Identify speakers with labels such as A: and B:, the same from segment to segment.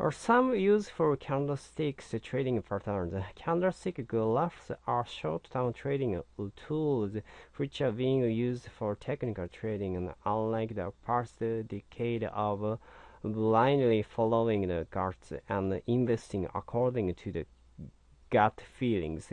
A: Or some useful candlesticks trading patterns. Candlestick graphs are short-term trading tools which are being used for technical trading, and unlike the past decade of blindly following the charts and investing according to the gut feelings,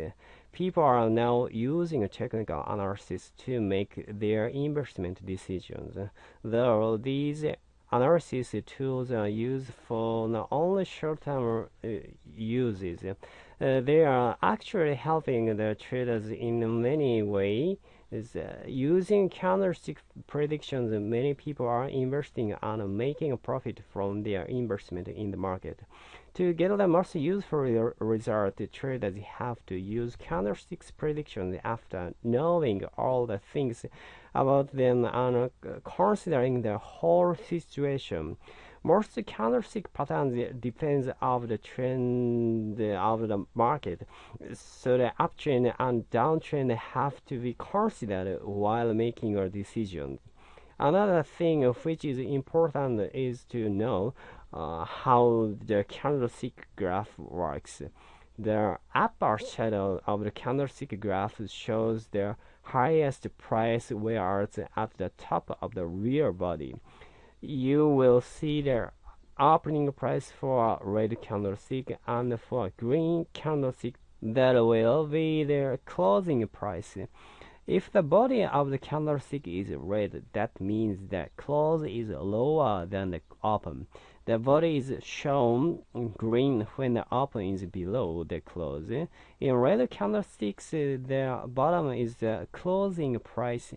A: people are now using technical analysis to make their investment decisions. Though these analysis tools are used for not only short-term uh, uses. Uh, they are actually helping the traders in many ways. Uh, using candlestick predictions, many people are investing and making a profit from their investment in the market. To get the most useful result, traders have to use candlesticks predictions after knowing all the things about them and uh, considering the whole situation. Most candlestick patterns depends of the trend of the market, so the uptrend and downtrend have to be considered while making a decision. Another thing of which is important is to know uh, how the candlestick graph works. The upper shadow of the candlestick graph shows the highest price whereas at the top of the real body. You will see the opening price for a red candlestick and for green candlestick that will be the closing price. If the body of the candlestick is red, that means the close is lower than the open. The body is shown green when the open is below the close. In red candlesticks, the bottom is the closing price,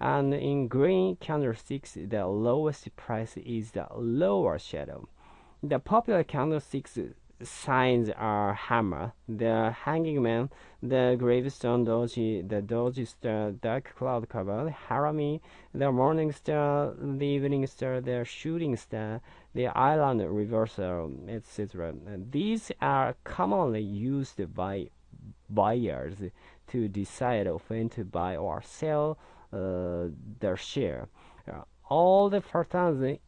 A: and in green candlesticks, the lowest price is the lower shadow. The popular candlesticks signs are hammer, the hanging man, the gravestone doji, the doji star, dark cloud cover, harami, the morning star, the evening star, the shooting star, the island reversal, etc. These are commonly used by buyers to decide when to buy or sell uh, their share. All the patterns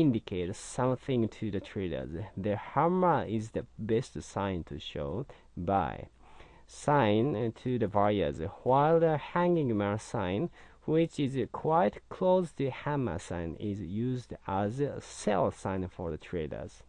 A: indicate something to the traders. The hammer is the best sign to show buy sign to the buyers, while the hanging man sign which is quite close to hammer sign is used as a sell sign for the traders.